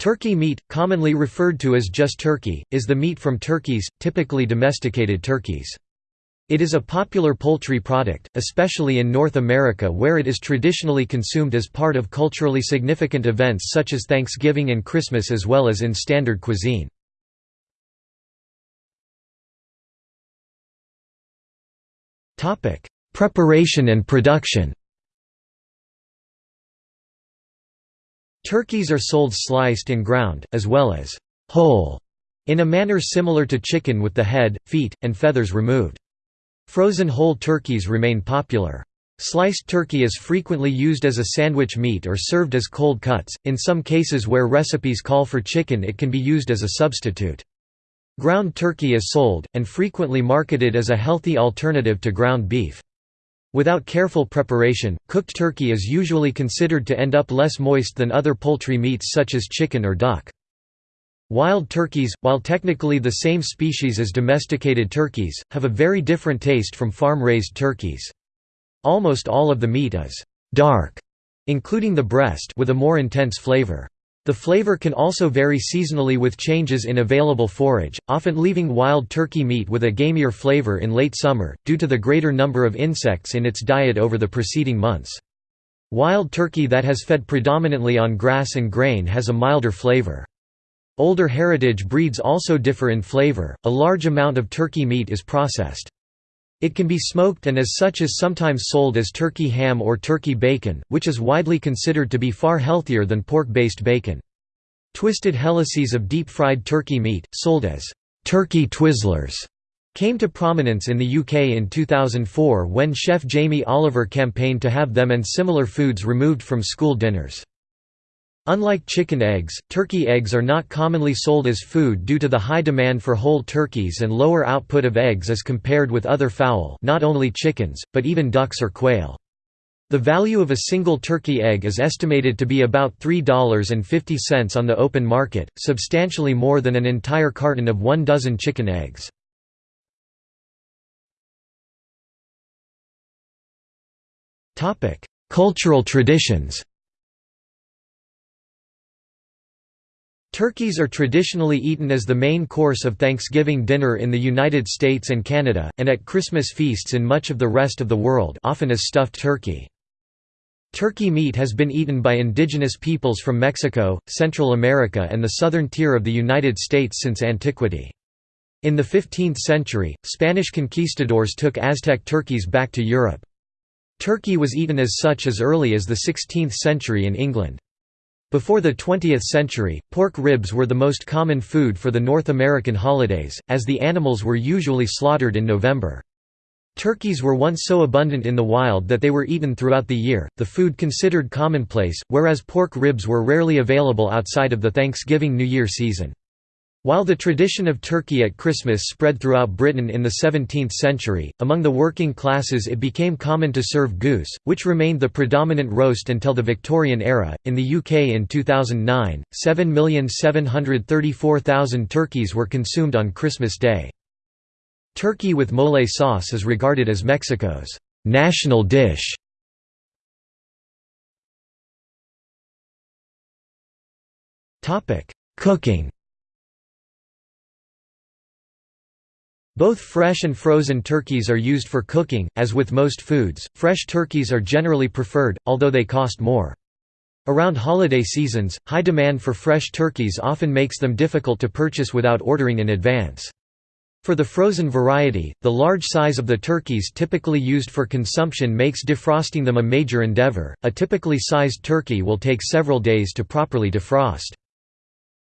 Turkey meat, commonly referred to as just turkey, is the meat from turkeys, typically domesticated turkeys. It is a popular poultry product, especially in North America where it is traditionally consumed as part of culturally significant events such as Thanksgiving and Christmas as well as in standard cuisine. Preparation and production Turkeys are sold sliced and ground, as well as whole, in a manner similar to chicken with the head, feet, and feathers removed. Frozen whole turkeys remain popular. Sliced turkey is frequently used as a sandwich meat or served as cold cuts, in some cases where recipes call for chicken it can be used as a substitute. Ground turkey is sold, and frequently marketed as a healthy alternative to ground beef. Without careful preparation, cooked turkey is usually considered to end up less moist than other poultry meats such as chicken or duck. Wild turkeys, while technically the same species as domesticated turkeys, have a very different taste from farm-raised turkeys. Almost all of the meat is «dark», including the breast with a more intense flavor. The flavor can also vary seasonally with changes in available forage, often leaving wild turkey meat with a gamier flavor in late summer, due to the greater number of insects in its diet over the preceding months. Wild turkey that has fed predominantly on grass and grain has a milder flavor. Older heritage breeds also differ in flavor, a large amount of turkey meat is processed. It can be smoked and as such is sometimes sold as turkey ham or turkey bacon, which is widely considered to be far healthier than pork-based bacon. Twisted helices of deep-fried turkey meat, sold as «turkey Twizzlers», came to prominence in the UK in 2004 when chef Jamie Oliver campaigned to have them and similar foods removed from school dinners. Unlike chicken eggs, turkey eggs are not commonly sold as food due to the high demand for whole turkeys and lower output of eggs as compared with other fowl not only chickens, but even ducks or quail. The value of a single turkey egg is estimated to be about $3.50 on the open market, substantially more than an entire carton of one dozen chicken eggs. Cultural traditions Turkeys are traditionally eaten as the main course of Thanksgiving dinner in the United States and Canada, and at Christmas feasts in much of the rest of the world often as stuffed turkey. Turkey meat has been eaten by indigenous peoples from Mexico, Central America and the southern tier of the United States since antiquity. In the 15th century, Spanish conquistadors took Aztec turkeys back to Europe. Turkey was eaten as such as early as the 16th century in England. Before the 20th century, pork ribs were the most common food for the North American holidays, as the animals were usually slaughtered in November. Turkeys were once so abundant in the wild that they were eaten throughout the year, the food considered commonplace, whereas pork ribs were rarely available outside of the Thanksgiving New Year season. While the tradition of turkey at Christmas spread throughout Britain in the 17th century, among the working classes it became common to serve goose, which remained the predominant roast until the Victorian era. In the UK in 2009, 7,734,000 turkeys were consumed on Christmas Day. Turkey with mole sauce is regarded as Mexico's national dish. Cooking Both fresh and frozen turkeys are used for cooking, as with most foods, fresh turkeys are generally preferred, although they cost more. Around holiday seasons, high demand for fresh turkeys often makes them difficult to purchase without ordering in advance. For the frozen variety, the large size of the turkeys typically used for consumption makes defrosting them a major endeavor. A typically sized turkey will take several days to properly defrost.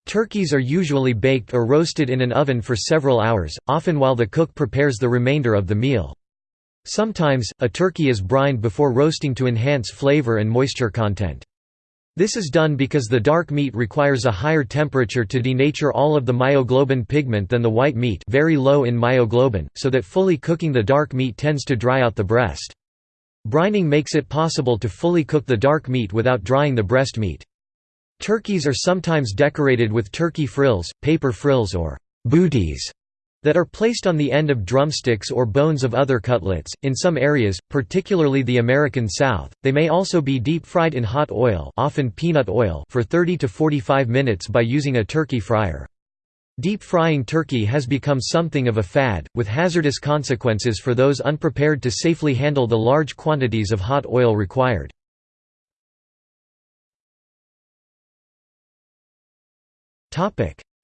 Turkeys are usually baked or roasted in an oven for several hours, often while the cook prepares the remainder of the meal. Sometimes, a turkey is brined before roasting to enhance flavor and moisture content. This is done because the dark meat requires a higher temperature to denature all of the myoglobin pigment than the white meat very low in myoglobin, so that fully cooking the dark meat tends to dry out the breast. Brining makes it possible to fully cook the dark meat without drying the breast meat. Turkeys are sometimes decorated with turkey frills, paper frills or booties that are placed on the end of drumsticks or bones of other cutlets. In some areas, particularly the American South, they may also be deep fried in hot oil, often peanut oil, for 30 to 45 minutes by using a turkey fryer. Deep frying turkey has become something of a fad, with hazardous consequences for those unprepared to safely handle the large quantities of hot oil required.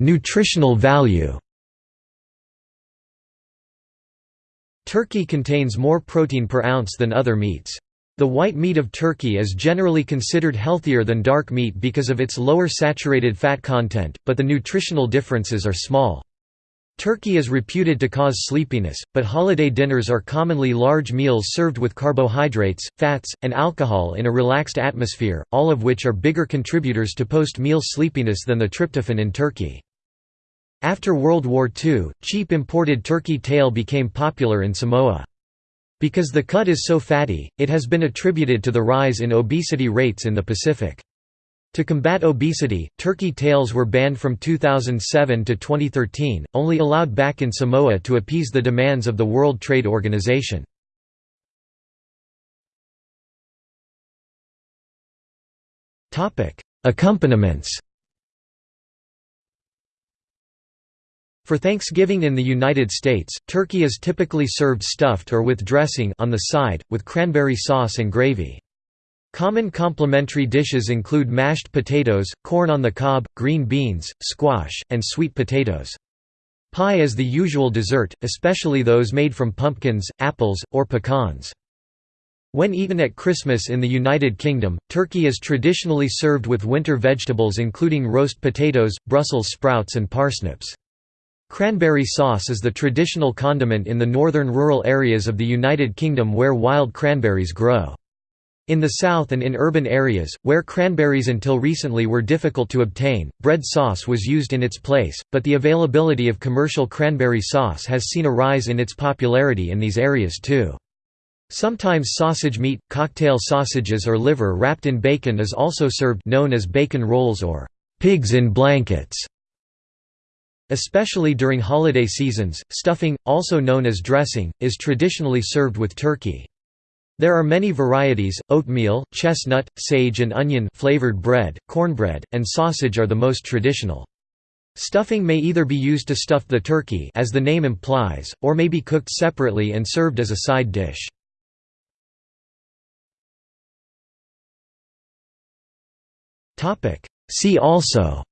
Nutritional value Turkey contains more protein per ounce than other meats. The white meat of turkey is generally considered healthier than dark meat because of its lower saturated fat content, but the nutritional differences are small. Turkey is reputed to cause sleepiness, but holiday dinners are commonly large meals served with carbohydrates, fats, and alcohol in a relaxed atmosphere, all of which are bigger contributors to post-meal sleepiness than the tryptophan in turkey. After World War II, cheap imported turkey tail became popular in Samoa. Because the cut is so fatty, it has been attributed to the rise in obesity rates in the Pacific. To combat obesity, turkey tails were banned from 2007 to 2013, only allowed back in Samoa to appease the demands of the World Trade Organization. Accompaniments For Thanksgiving in the United States, turkey is typically served stuffed or with dressing on the side, with cranberry sauce and gravy. Common complementary dishes include mashed potatoes, corn on the cob, green beans, squash, and sweet potatoes. Pie is the usual dessert, especially those made from pumpkins, apples, or pecans. When eaten at Christmas in the United Kingdom, turkey is traditionally served with winter vegetables including roast potatoes, Brussels sprouts and parsnips. Cranberry sauce is the traditional condiment in the northern rural areas of the United Kingdom where wild cranberries grow. In the south and in urban areas, where cranberries until recently were difficult to obtain, bread sauce was used in its place, but the availability of commercial cranberry sauce has seen a rise in its popularity in these areas too. Sometimes sausage meat, cocktail sausages or liver wrapped in bacon is also served known as bacon rolls or pigs in blankets. Especially during holiday seasons, stuffing, also known as dressing, is traditionally served with turkey. There are many varieties, oatmeal, chestnut, sage and onion flavored bread, cornbread, and sausage are the most traditional. Stuffing may either be used to stuff the turkey as the name implies, or may be cooked separately and served as a side dish. See also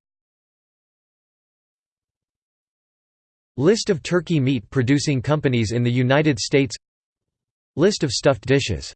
List of turkey meat producing companies in the United States List of stuffed dishes